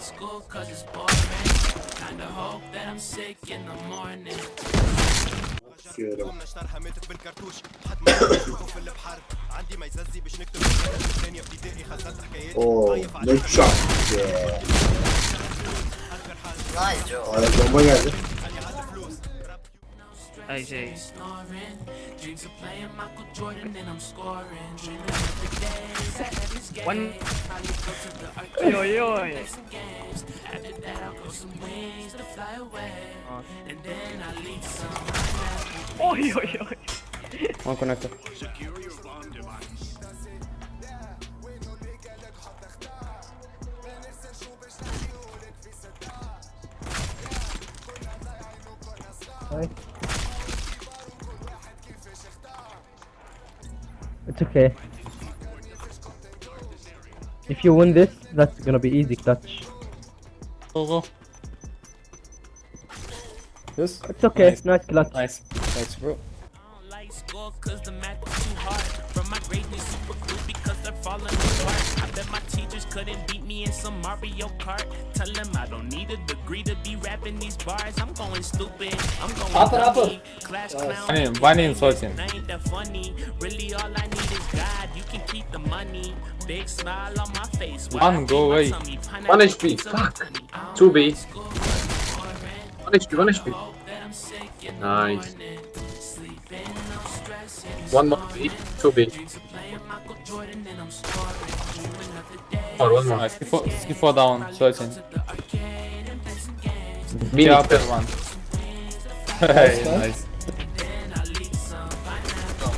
like school cause it's boring. Kinda hope that I'm sick in the morning. نشترها ماتت بالكرتوش حد ما يشوفه في البحر عندي ما يززي باش نكتب الثانية ابتدائي خزنت حكايات çak. Yeah. Nice Joe. Ayak bomba geldi. Hey, Jay. Snoring. Dreams of playing Michael Jordan and I'm scoring. Dreaming of the days at heaven's gate. One. Probably go to the arcade. Oi, oi, oi. Play some games. After that I'll grow some wings to fly away. And then I'll leave some. Oi, oi, oi. One connector. It's okay. If you win this, that's gonna be easy clutch. Go, go. Yes. It's okay, Nice. nice, clutch. Nice. Nice, bro. I don't like school cause the math is too hard. From my grades we super cool because they're falling apart. I bet my teachers couldn't beat me in some Mario Kart. Tell them I don't need a degree to be rapping these bars. I'm going stupid. I'm going Upper, upper. dummy. Class clown. One in- one in 14. I ain't that funny. Really all I need is God. You can keep the money. Big smile on my face. while One, go away. One Pineapple HP. Fuck. honey. I don't Two B. like school 'cause it's. One HP, one HP. Hope that I'm sick in the Nice. One more B, two B. Dreams of playing Michael Jordan and I'm scoring. Dreaming of the day. Or one more. Nice. Skill skill four down. Probably go Searching. to the arcade and play some games. Mini The upper one. Hey, nice. Then I leak some pineapple.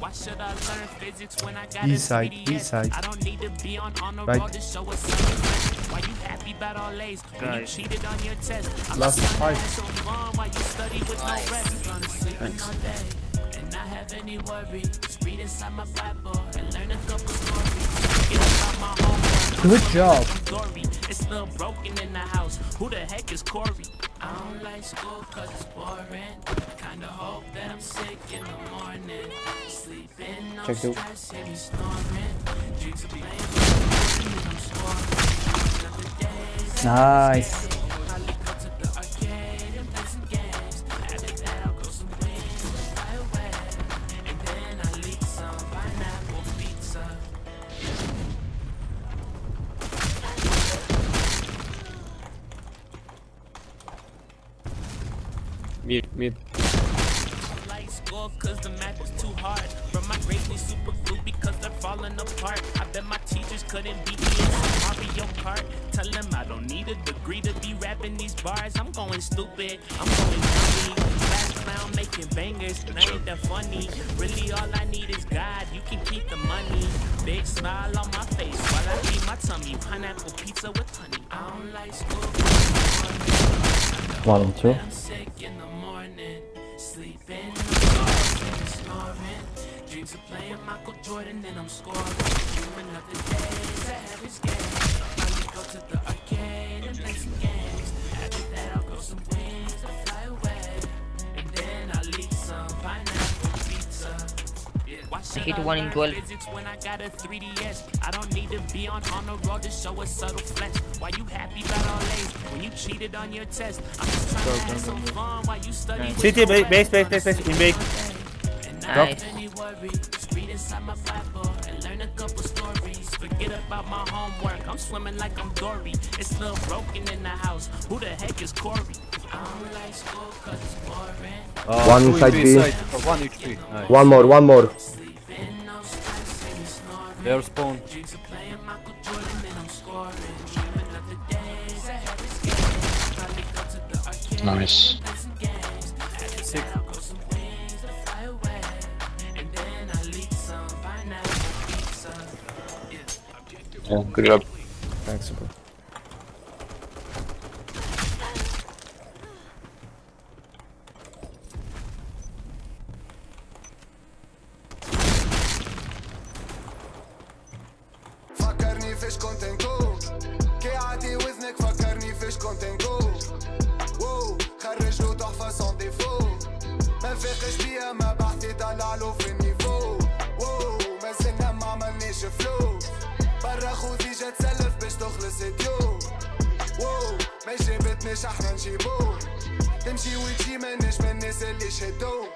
Why should I learn physics when I got B a side, 3DS? B side. Don't need to be on on the Right. road to show us something. Why you happy about all A's when you Guys. cheated on your test? I'm Last just trying to five. Have some fun while you study with no Nice. rest. Gonna sleep all day and not have any worries. Read inside my Bible and learn a couple stories. Get about my homework. Good job. I'm It's still broken in the house. Who the heck is Corey? I don't like school cause it's boring. Kinda hope that I'm sick in the morning. Sleeping, no Check two. stress, hear me snoring. Dreams of playing I'm scoring. Nice. Mid, mid. like school cause the math was too hard. From my grades we super glue because they're falling apart. I bet my teachers couldn't beat me in some Mario Kart. Tell them I don't need a degree to be rapping these bars. I'm going stupid. I'm going dummy. Class clown making bangers. And I ain't that funny. Really all I need is God. You can keep the money. Big smile on my face while I feed my tummy. Pineapple pizza with honey. I don't like school. One and two. Playing Michael Jordan and I'm scoring. Of the go to the arcade and play some games. Yeah. Why should hit one in 12. When I got a 3DS. I don't need to be on on the road to show a subtle flex. Why you happy about all A's when you cheated on your test? I'm just trying to have some fun while you study. City, no base, base, base, base, in base. Nice. don't any worry. Just read inside my Bible and learn a couple stories. Forget about my homework. I'm swimming like I'm Dory. It's still broken in the house. Who the heck is Corey? I don't like school cause it's boring. One two inside B. side. Oh, One HP. Nice. One more, one more. Their spawn. Dreams of playing Michael Jordan فيش كنت نكون كي عادي وزنك فكرني فيش كنت نكون وو خرج له تحفة سون ديفو ما نفاقش بيا ما بحثي طلعلو في النيفو. وو ما زلنا ما عملنيش فلوس برا خوذي جا تسلف باش تخلص ديو وو ما جابتناش إحنا نجيبو. تمشي وتجي ماناش من الناس اللي شدوك